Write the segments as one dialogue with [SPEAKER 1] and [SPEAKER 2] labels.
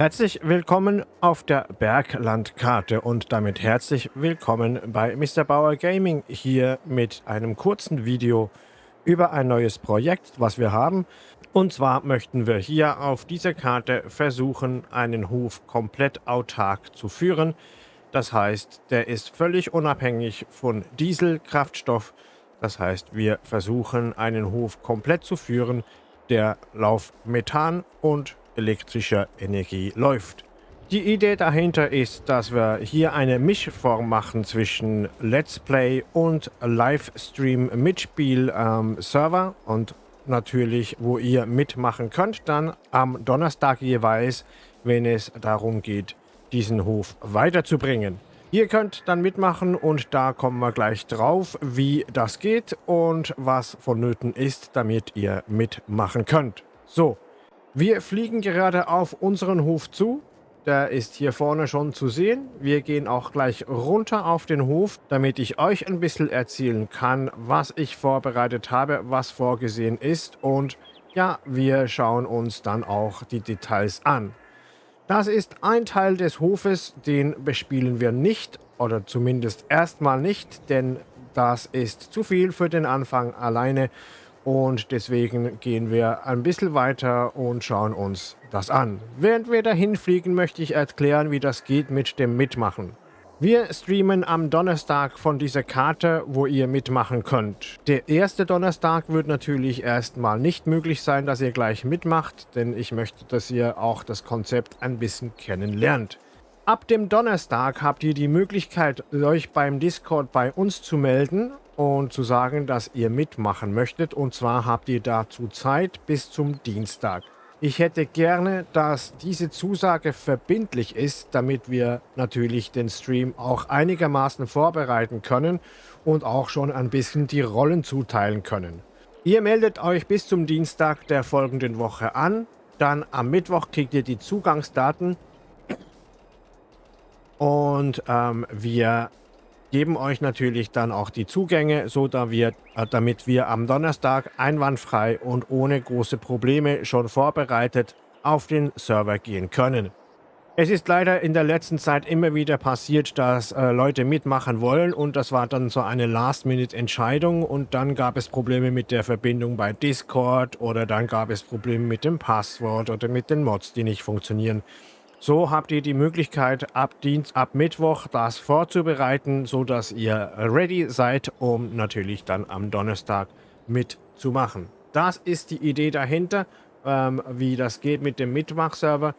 [SPEAKER 1] Herzlich willkommen auf der Berglandkarte und damit herzlich willkommen bei Mr. Bauer Gaming hier mit einem kurzen Video über ein neues Projekt, was wir haben. Und zwar möchten wir hier auf dieser Karte versuchen, einen Hof komplett autark zu führen. Das heißt, der ist völlig unabhängig von Dieselkraftstoff. Das heißt, wir versuchen, einen Hof komplett zu führen, der lauf Methan und elektrischer Energie läuft. Die Idee dahinter ist, dass wir hier eine Mischform machen zwischen Let's Play und Livestream Mitspiel ähm, und natürlich, wo ihr mitmachen könnt, dann am Donnerstag jeweils, wenn es darum geht, diesen Hof weiterzubringen. Ihr könnt dann mitmachen und da kommen wir gleich drauf, wie das geht und was vonnöten ist, damit ihr mitmachen könnt. So, wir fliegen gerade auf unseren Hof zu. Der ist hier vorne schon zu sehen. Wir gehen auch gleich runter auf den Hof, damit ich euch ein bisschen erzählen kann, was ich vorbereitet habe, was vorgesehen ist. Und ja, wir schauen uns dann auch die Details an. Das ist ein Teil des Hofes, den bespielen wir nicht oder zumindest erstmal nicht, denn das ist zu viel für den Anfang alleine und deswegen gehen wir ein bisschen weiter und schauen uns das an. Während wir dahin fliegen, möchte ich erklären, wie das geht mit dem Mitmachen. Wir streamen am Donnerstag von dieser Karte, wo ihr mitmachen könnt. Der erste Donnerstag wird natürlich erstmal nicht möglich sein, dass ihr gleich mitmacht, denn ich möchte, dass ihr auch das Konzept ein bisschen kennenlernt. Ab dem Donnerstag habt ihr die Möglichkeit, euch beim Discord bei uns zu melden und zu sagen, dass ihr mitmachen möchtet. Und zwar habt ihr dazu Zeit bis zum Dienstag. Ich hätte gerne, dass diese Zusage verbindlich ist, damit wir natürlich den Stream auch einigermaßen vorbereiten können und auch schon ein bisschen die Rollen zuteilen können. Ihr meldet euch bis zum Dienstag der folgenden Woche an. Dann am Mittwoch kriegt ihr die Zugangsdaten und ähm, wir geben euch natürlich dann auch die Zugänge, so da wir, äh, damit wir am Donnerstag einwandfrei und ohne große Probleme schon vorbereitet auf den Server gehen können. Es ist leider in der letzten Zeit immer wieder passiert, dass äh, Leute mitmachen wollen und das war dann so eine Last-Minute-Entscheidung und dann gab es Probleme mit der Verbindung bei Discord oder dann gab es Probleme mit dem Passwort oder mit den Mods, die nicht funktionieren. So habt ihr die Möglichkeit, ab Dienst, ab Mittwoch das vorzubereiten, so dass ihr ready seid, um natürlich dann am Donnerstag mitzumachen. Das ist die Idee dahinter, ähm, wie das geht mit dem Mitmachserver.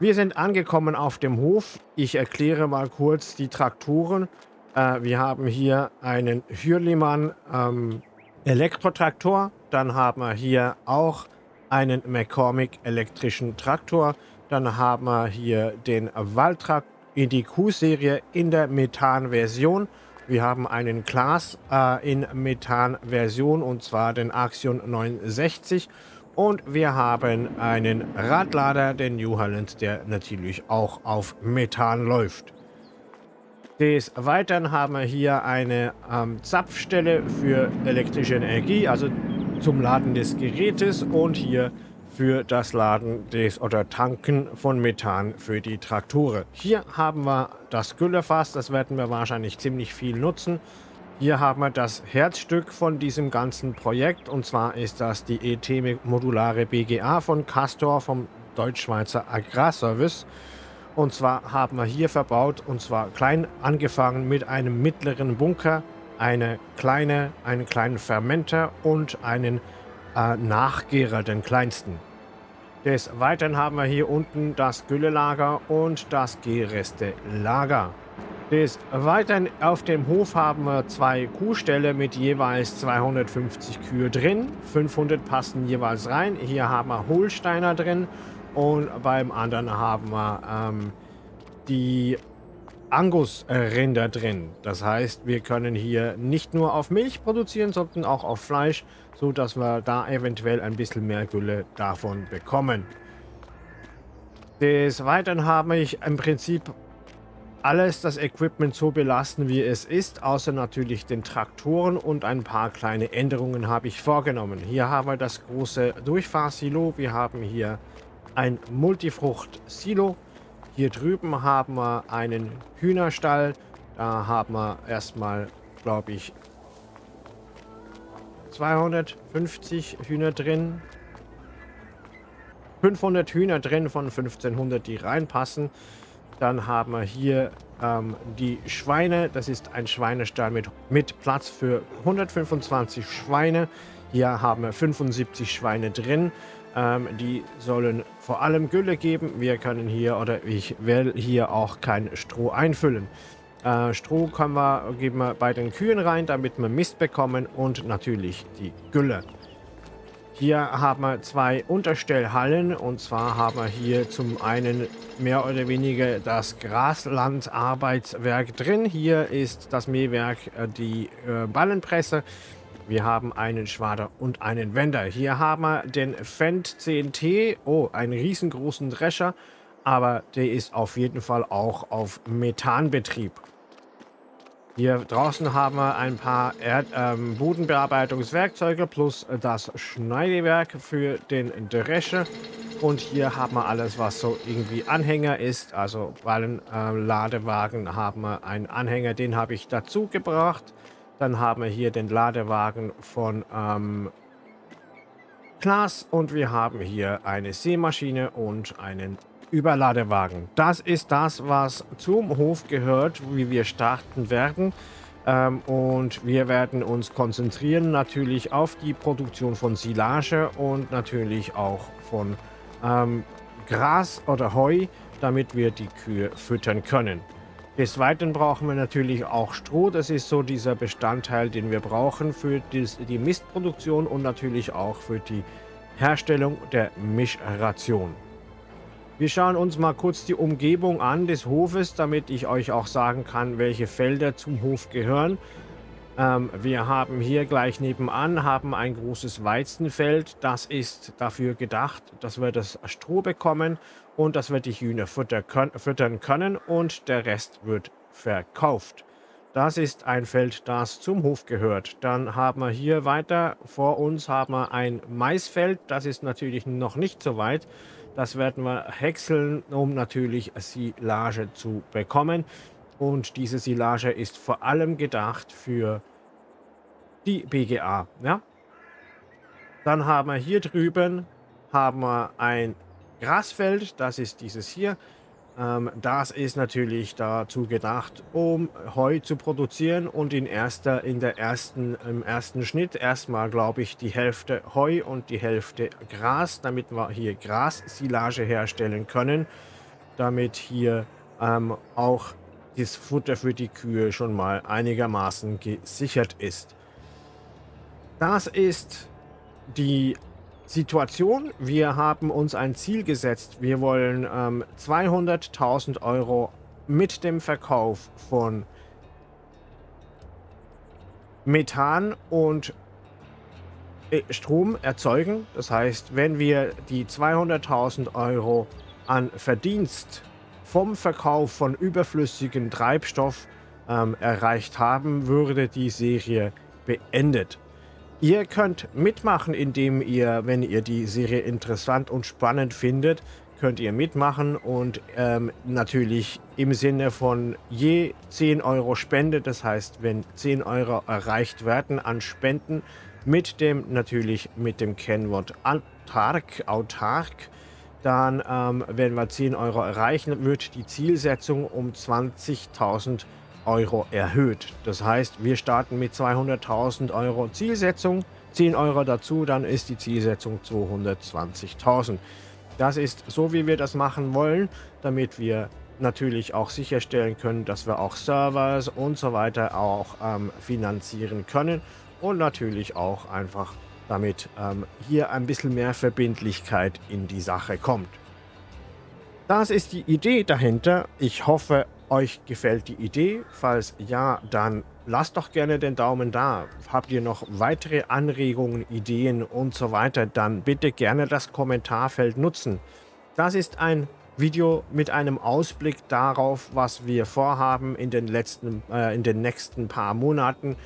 [SPEAKER 1] Wir sind angekommen auf dem Hof. Ich erkläre mal kurz die Traktoren. Äh, wir haben hier einen Hürlimann ähm, Elektrotraktor. Dann haben wir hier auch einen McCormick elektrischen Traktor. Dann haben wir hier den Waltrack in die Q-Serie in der Methan-Version. Wir haben einen Class äh, in Methan-Version und zwar den Axion 960. Und wir haben einen Radlader, den New Holland, der natürlich auch auf Methan läuft. Des Weiteren haben wir hier eine ähm, Zapfstelle für elektrische Energie, also zum Laden des Gerätes und hier für das Laden des oder Tanken von Methan für die Traktoren. Hier haben wir das Güllefass, das werden wir wahrscheinlich ziemlich viel nutzen. Hier haben wir das Herzstück von diesem ganzen Projekt und zwar ist das die ET Modulare BGA von Castor vom Deutschschweizer Agrarservice. Und zwar haben wir hier verbaut und zwar klein angefangen mit einem mittleren Bunker, eine kleine, einen kleinen Fermenter und einen äh, Nachgärer, den kleinsten. Des Weiteren haben wir hier unten das Güllelager und das Gerestelager. Des Weiteren auf dem Hof haben wir zwei Kuhställe mit jeweils 250 Kühe drin. 500 passen jeweils rein. Hier haben wir Holsteiner drin und beim anderen haben wir ähm, die Angus-Rinder drin. Das heißt, wir können hier nicht nur auf Milch produzieren, sondern auch auf Fleisch, so dass wir da eventuell ein bisschen mehr Gülle davon bekommen. Des Weiteren habe ich im Prinzip alles das Equipment so belassen, wie es ist, außer natürlich den Traktoren und ein paar kleine Änderungen habe ich vorgenommen. Hier haben wir das große Durchfahrsilo, wir haben hier ein Multifrucht-Silo. Hier drüben haben wir einen Hühnerstall. Da haben wir erstmal, glaube ich, 250 Hühner drin. 500 Hühner drin von 1500, die reinpassen. Dann haben wir hier ähm, die Schweine. Das ist ein Schweinestall mit, mit Platz für 125 Schweine. Hier haben wir 75 Schweine drin. Ähm, die sollen vor allem Gülle geben. Wir können hier oder ich will hier auch kein Stroh einfüllen. Äh, Stroh können wir, geben wir bei den Kühen rein, damit wir Mist bekommen und natürlich die Gülle. Hier haben wir zwei Unterstellhallen und zwar haben wir hier zum einen mehr oder weniger das Graslandarbeitswerk drin. Hier ist das Mähwerk äh, die äh, Ballenpresse. Wir haben einen Schwader und einen Wender. Hier haben wir den Fendt CNT. Oh, einen riesengroßen Drescher. Aber der ist auf jeden Fall auch auf Methanbetrieb. Hier draußen haben wir ein paar Erd ähm, Bodenbearbeitungswerkzeuge plus das Schneidewerk für den Drescher. Und hier haben wir alles, was so irgendwie Anhänger ist. Also Ballenladewagen äh, haben wir einen Anhänger, den habe ich dazu gebracht. Dann haben wir hier den Ladewagen von ähm, Klaas und wir haben hier eine Sämaschine und einen Überladewagen. Das ist das, was zum Hof gehört, wie wir starten werden. Ähm, und wir werden uns konzentrieren natürlich auf die Produktion von Silage und natürlich auch von ähm, Gras oder Heu, damit wir die Kühe füttern können. Des Weiteren brauchen wir natürlich auch Stroh. Das ist so dieser Bestandteil, den wir brauchen für die Mistproduktion und natürlich auch für die Herstellung der Mischration. Wir schauen uns mal kurz die Umgebung an des Hofes, damit ich euch auch sagen kann, welche Felder zum Hof gehören. Ähm, wir haben hier gleich nebenan haben ein großes Weizenfeld. Das ist dafür gedacht, dass wir das Stroh bekommen und dass wir die Hühner füttern können und der Rest wird verkauft. Das ist ein Feld, das zum Hof gehört. Dann haben wir hier weiter vor uns haben wir ein Maisfeld. Das ist natürlich noch nicht so weit. Das werden wir häckseln, um natürlich Silage zu bekommen. Und diese Silage ist vor allem gedacht für die BGA. Ja? Dann haben wir hier drüben haben wir ein Grasfeld. Das ist dieses hier. Ähm, das ist natürlich dazu gedacht, um Heu zu produzieren und in erster, in der ersten, im ersten Schnitt erstmal, glaube ich, die Hälfte Heu und die Hälfte Gras, damit wir hier Grassilage herstellen können, damit hier ähm, auch das Futter für die Kühe schon mal einigermaßen gesichert ist. Das ist die Situation. Wir haben uns ein Ziel gesetzt. Wir wollen ähm, 200.000 Euro mit dem Verkauf von Methan und äh, Strom erzeugen. Das heißt, wenn wir die 200.000 Euro an Verdienst vom Verkauf von überflüssigem Treibstoff ähm, erreicht haben, würde die Serie beendet. Ihr könnt mitmachen, indem ihr, wenn ihr die Serie interessant und spannend findet, könnt ihr mitmachen und ähm, natürlich im Sinne von je 10 Euro Spende, das heißt, wenn 10 Euro erreicht werden an Spenden, mit dem natürlich mit dem Kennwort autark, autark dann ähm, wenn wir 10 Euro erreichen, wird die Zielsetzung um 20.000 Euro Euro erhöht. Das heißt, wir starten mit 200.000 Euro Zielsetzung, 10 Euro dazu, dann ist die Zielsetzung 220.000. Das ist so, wie wir das machen wollen, damit wir natürlich auch sicherstellen können, dass wir auch Servers und so weiter auch ähm, finanzieren können und natürlich auch einfach damit ähm, hier ein bisschen mehr Verbindlichkeit in die Sache kommt. Das ist die Idee dahinter. Ich hoffe, euch gefällt die Idee. Falls ja, dann lasst doch gerne den Daumen da. Habt ihr noch weitere Anregungen, Ideen und so weiter, dann bitte gerne das Kommentarfeld nutzen. Das ist ein Video mit einem Ausblick darauf, was wir vorhaben in den, letzten, äh, in den nächsten paar Monaten.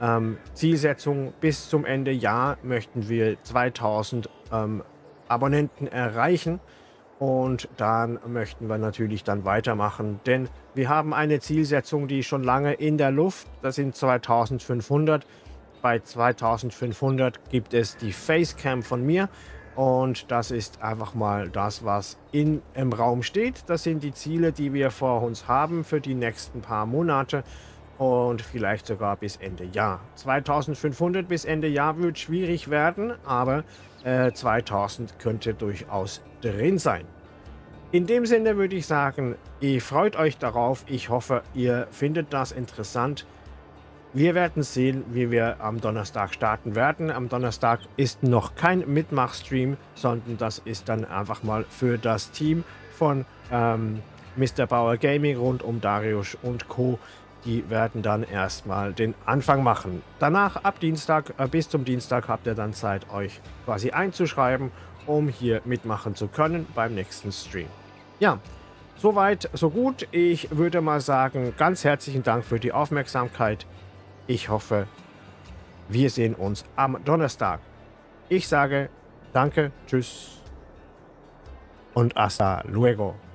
[SPEAKER 1] Ähm, Zielsetzung bis zum Ende Jahr möchten wir 2000 ähm, Abonnenten erreichen. Und dann möchten wir natürlich dann weitermachen, denn wir haben eine Zielsetzung, die schon lange in der Luft, das sind 2500. Bei 2500 gibt es die Facecam von mir und das ist einfach mal das, was in, im Raum steht. Das sind die Ziele, die wir vor uns haben für die nächsten paar Monate und vielleicht sogar bis Ende Jahr. 2500 bis Ende Jahr wird schwierig werden, aber äh, 2000 könnte durchaus drin sein. In dem Sinne würde ich sagen, ihr freut euch darauf. Ich hoffe, ihr findet das interessant. Wir werden sehen, wie wir am Donnerstag starten werden. Am Donnerstag ist noch kein Mitmachstream, sondern das ist dann einfach mal für das Team von ähm, Mr. Bauer Gaming rund um Darius und Co die werden dann erstmal den Anfang machen. Danach, ab Dienstag, äh, bis zum Dienstag, habt ihr dann Zeit, euch quasi einzuschreiben, um hier mitmachen zu können beim nächsten Stream. Ja, soweit, so gut. Ich würde mal sagen, ganz herzlichen Dank für die Aufmerksamkeit. Ich hoffe, wir sehen uns am Donnerstag. Ich sage danke, tschüss und hasta luego.